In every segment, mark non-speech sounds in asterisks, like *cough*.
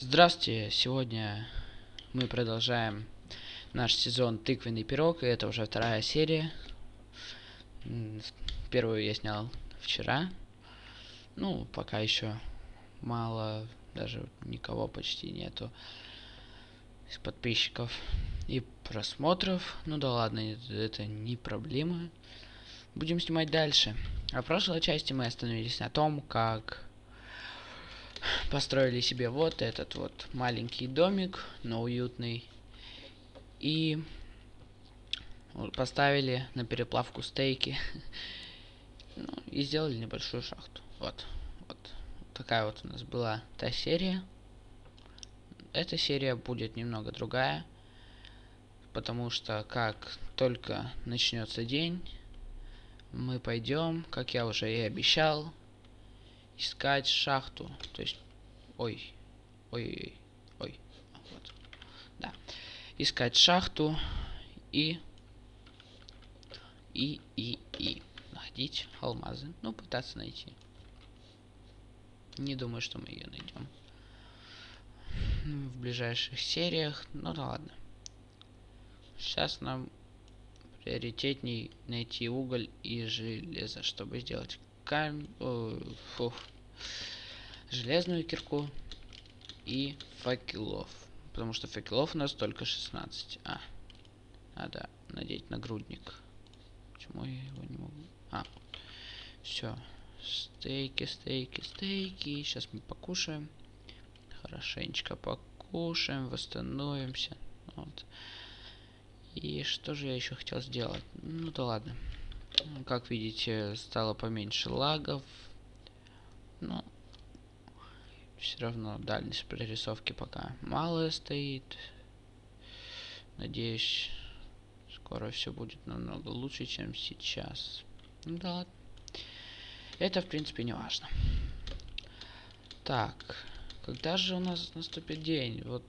Здравствуйте! Сегодня мы продолжаем наш сезон «Тыквенный пирог», и это уже вторая серия. Первую я снял вчера. Ну, пока еще мало, даже никого почти нету из подписчиков и просмотров. Ну да ладно, это не проблема. Будем снимать дальше. А в прошлой части мы остановились на том, как построили себе вот этот вот маленький домик, но уютный. И поставили на переплавку стейки. *laughs* Ну, и сделали небольшую шахту. Вот. Вот. Такая вот у нас была та серия. Эта серия будет немного другая. Потому что как только начнется день, мы пойдем, как я уже и обещал, искать шахту. То есть, ой, ой, ой, вот, да, искать шахту и и и и находить алмазы. Ну, пытаться найти. Не думаю, что мы ее найдем в ближайших сериях. Ну да ладно. Сейчас нам приоритетней найти уголь и железо, чтобы сделать камень, фух, железную кирку и факелов. Потому что факелов у нас только 16. А, надо надеть нагрудник. Почему я его не могу? А, все. Стейки, стейки, стейки. Сейчас мы покушаем. Хорошенечко покушаем, восстановимся. Вот. И что же я еще хотел сделать? Ну да ладно. Как видите, стало поменьше лагов. Но все равно дальность прорисовки пока малая стоит. Надеюсь, скоро все будет намного лучше, чем сейчас. Ну да ладно. Это, в принципе, не важно. Так, когда же у нас наступит день? Вот,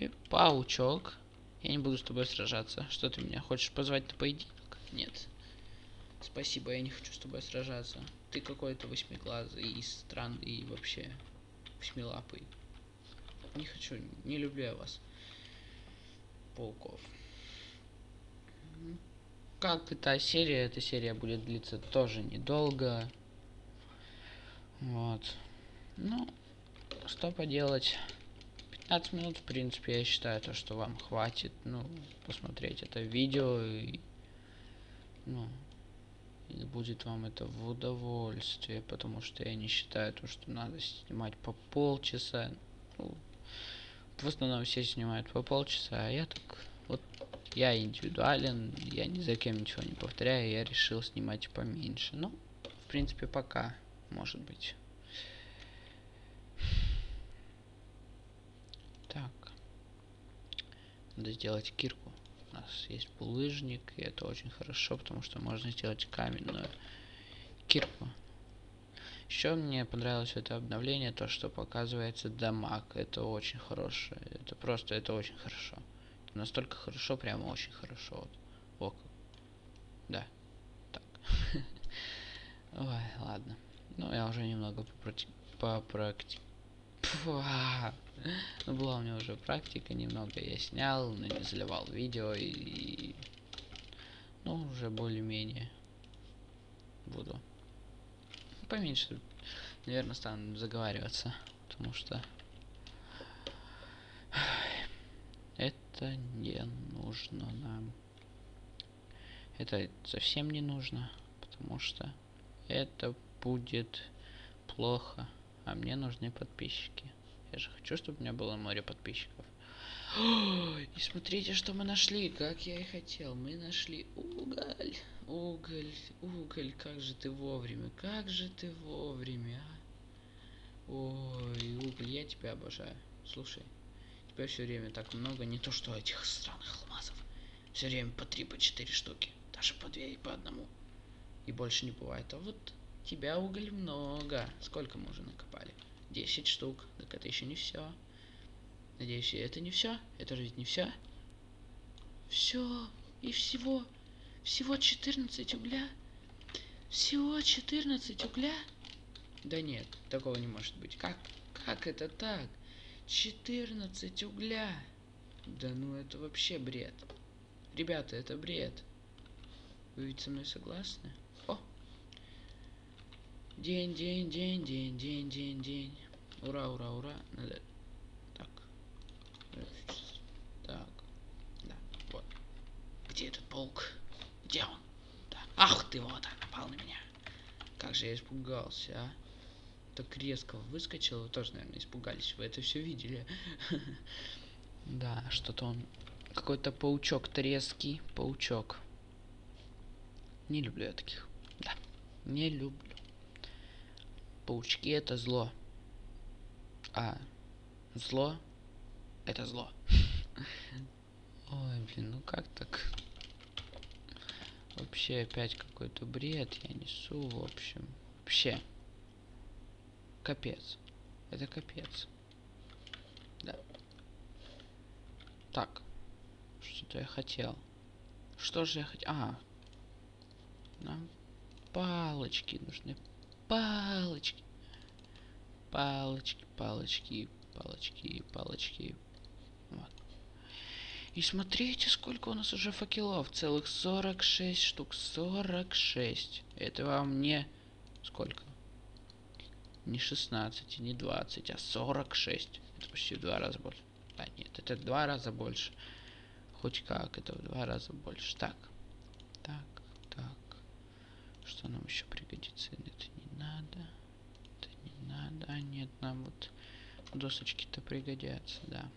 ой, паучок. Я не буду с тобой сражаться. Что ты меня хочешь позвать на поединок? Нет. Спасибо, я не хочу с тобой сражаться. Ты какой-то восьмиглазый и странный, и вообще восьмилапый. Не хочу, не люблю я вас. Пауков. Как и та серия, эта серия будет длиться тоже недолго. Вот. Ну, что поделать. 15 минут, в принципе, я считаю, то, что вам хватит, ну, посмотреть это видео и, ну, и будет вам это в удовольствие, потому что я не считаю то, что надо снимать по полчаса. Ну, в основном все снимают по полчаса, а я так, вот, я индивидуален, я ни за кем ничего не повторяю, я решил снимать поменьше. Ну, в принципе, пока, может быть. Так. Надо сделать кирку. Нас есть булыжник, и это очень хорошо, потому что можно сделать каменную кирку. Еще мне понравилось это обновление, то, что показывается дамаг. Это очень хорошее. Это просто, это очень хорошо. Это настолько хорошо, прямо очень хорошо. Вот. О, да. Так. *laughs* Ой, ладно. Ну, я уже немного попракти... Ну, была у меня уже практика, немного я снял, но не заливал видео и... Ну, уже более-менее буду. Поменьше, наверное, стану заговариваться, потому что... Это не нужно нам. Это совсем не нужно, потому что это будет плохо. А мне нужны подписчики. Я же хочу, чтобы у меня было море подписчиков. И смотрите, что мы нашли, как я и хотел. Мы нашли уголь, уголь, уголь. Как же ты вовремя, как же ты вовремя, а? Ой, уголь, я тебя обожаю. Слушай, тебя все время так много, не то что этих странных алмазов. Все время по три, по четыре штуки. Даже по две и по одному. И больше не бывает. А вот тебя уголь много. Сколько мы уже накопали? 10 штук. Так это еще не все. Надеюсь, это не все. Это же ведь не все. Все. И всего. Всего 14 угля. Всего 14 угля. Да нет, такого не может быть. Как? Как это так? 14 угля. Да ну это вообще бред. Ребята, это бред. Вы ведь со мной согласны? День, день, день, день, день, день, день. Ура, ура, ура. Надо... Так. Так. Да, вот. Где этот паук? Где он? Да. Ах ты, вот он, напал на меня. Как же я испугался, а? Так резко выскочил, вы тоже, наверное, испугались. Вы это все видели. *laughs* Да, что-то он... Какой-то паучок трезкий. Паучок. Не люблю я таких. Да, не люблю. Паучки это зло. А зло это зло. *laughs* Ой, блин, ну как так? Вообще опять какой-то бред я несу, в общем. Вообще. Капец. Это капец. Да. Так. Что-то я хотел. Что же я хотел? А. Нам палочки нужны. Палочки. Палочки, палочки, палочки, палочки. Вот. И смотрите, сколько у нас уже факелов. Целых 46 штук. 46. Это вам не... Сколько? Не 16, не 20, а 46. Это почти в два раза больше. А, нет, это два раза больше. Хоть как, это в два раза больше. Так. Так, так. Что нам еще пригодится? Это не надо. Это не надо. А, нет, нам вот досочки-то пригодятся, да.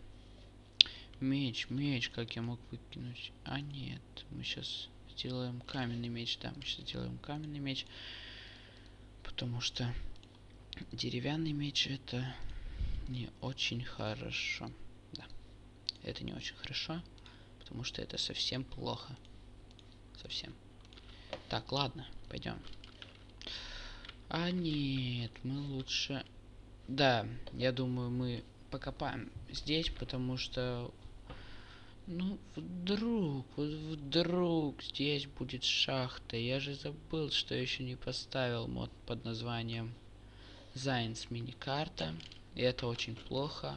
Меч, меч, как я мог выкинуть? А, нет, мы сейчас сделаем каменный меч. Да, мы сейчас сделаем каменный меч. Потому что деревянный меч это не очень хорошо. Да, это не очень хорошо, потому что это совсем плохо. Совсем. Так, ладно, пойдем. А нет, мы лучше... Да, я думаю, мы покопаем здесь, потому что... Ну, вдруг, вот вдруг здесь будет шахта. Я же забыл, что еще не поставил мод под названием Зайнс миникарта. И это очень плохо.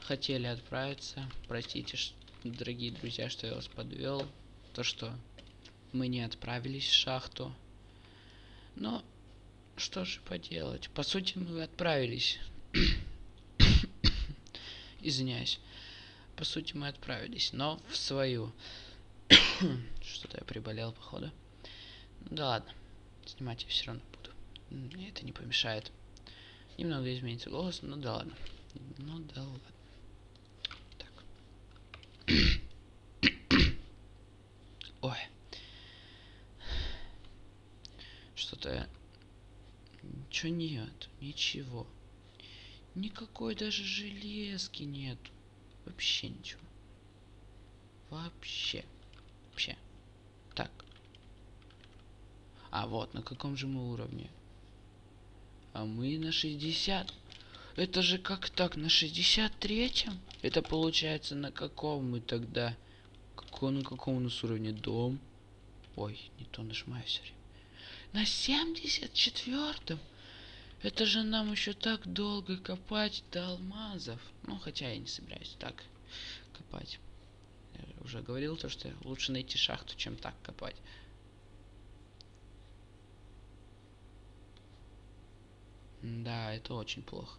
Хотели отправиться. Простите, дорогие друзья, что я вас подвел. То, что мы не отправились в шахту. Но что же поделать? По сути, мы отправились. *coughs* Извиняюсь. По сути, мы отправились, но в свою. *coughs* Что-то я приболел, походу. Ну да ладно. Снимать я все равно буду. Мне это не помешает. Немного изменится голос, ну да ладно. Ну да ладно. Так. *coughs* Ой. Что-то... Ничего нет. Ничего. Никакой даже железки нет. Вообще ничего. Вообще. Вообще. Так. А вот, на каком же мы уровне? А мы на 60. Это же как так, на 63-м? Это получается на каком мы тогда? Какой, на каком у нас уровне дом? Ой, не то нажимаю все время. На 74-м? Это же нам еще так долго копать до алмазов. Ну, хотя я не собираюсь так копать. Я уже говорил то, что лучше найти шахту, чем так копать. Да, это очень плохо.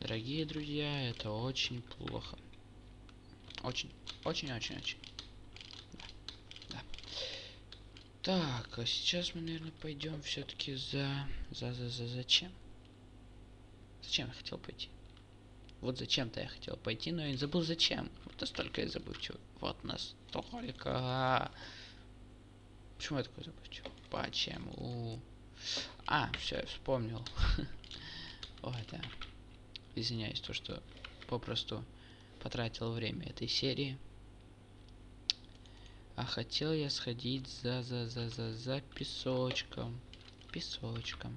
Дорогие друзья, это очень плохо. Очень, очень, очень, очень. Да. да. Так, а сейчас мы, наверное, пойдем все-таки за... За, за, за, зачем? Зачем я хотел пойти? Вот зачем-то я хотел пойти, но я забыл зачем. Вот настолько я забывчивый. Вот настолько. Почему я такой забывчивый? Почему? А, все, я вспомнил. *laughs* Ой, да. Извиняюсь, то, что попросту потратил время этой серии. А хотел я сходить за за за за за песочком. Песочком.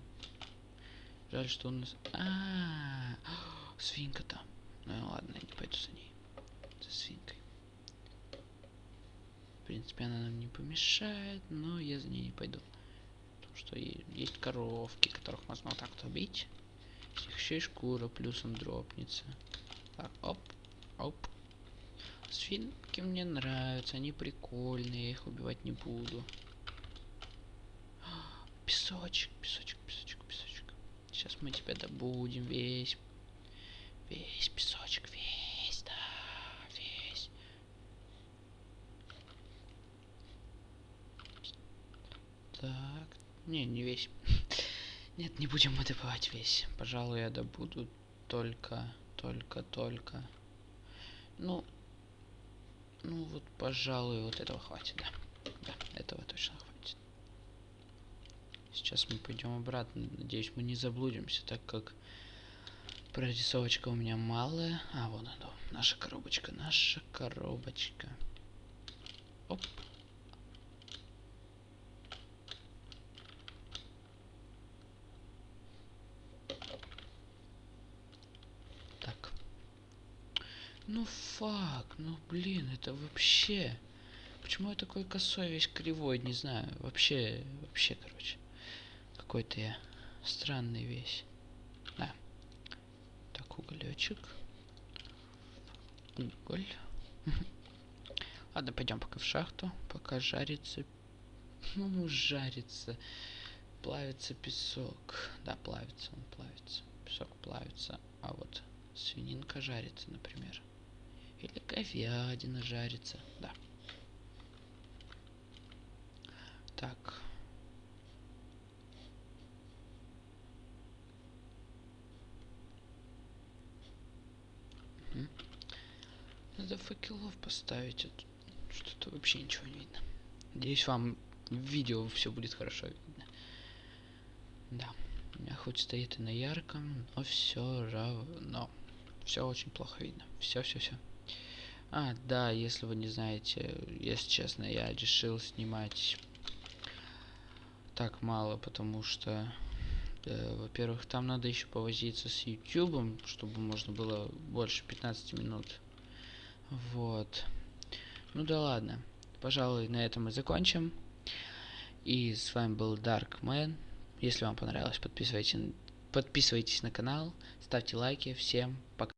Жаль, что у нас... А, *gasps* свинка там. Ну ладно, я не пойду за ней. За свинкой. В принципе, она нам не помешает, но я за ней не пойду что есть коровки, которых можно вот так вот убить. С них еще и шкура плюсом дропнется. Так, оп, оп. Свинки мне нравятся, они прикольные, я их убивать не буду. Песочек, песочек, песочек, песочек. Сейчас мы тебя добудем весь. Весь песочек, весь, да, весь. Так, не, не весь. *laughs* Нет, не будем мы добывать весь. Пожалуй, я добуду только, только, только. Ну, вот, пожалуй, вот этого хватит, да. Да, этого точно хватит. Сейчас мы пойдем обратно. Надеюсь, мы не заблудимся, так как прорисовочка у меня малая. А, вон она, наша коробочка, наша коробочка. Оп. Так. Ну фак, ну блин, это вообще... Почему я такой косой, весь кривой, не знаю. Вообще, вообще, короче. Какой-то я странный весь. Да. Так, уголечек. Уголь. *laughs* Ладно, пойдем пока в шахту. Пока жарится. *laughs* Ну, жарится. Плавится песок. Да, плавится он, плавится. Песок плавится. А вот свининка жарится, например. Или говядина жарится. Да. Так. Надо факелов поставить. а Что-то вообще ничего не видно. Надеюсь, вам в видео все будет хорошо видно. Да. У меня хоть стоит и на ярком, но все равно. Все очень плохо видно. Все, все, все. А, да, если вы не знаете, если честно, я решил снимать так мало, потому что, э, во-первых, там надо еще повозиться с YouTube, чтобы можно было больше 15 минут. Вот. Ну да ладно. Пожалуй, на этом мы закончим. И с вами был Darkman. Если вам понравилось, подписывайтесь, подписывайтесь на канал, ставьте лайки. Всем пока.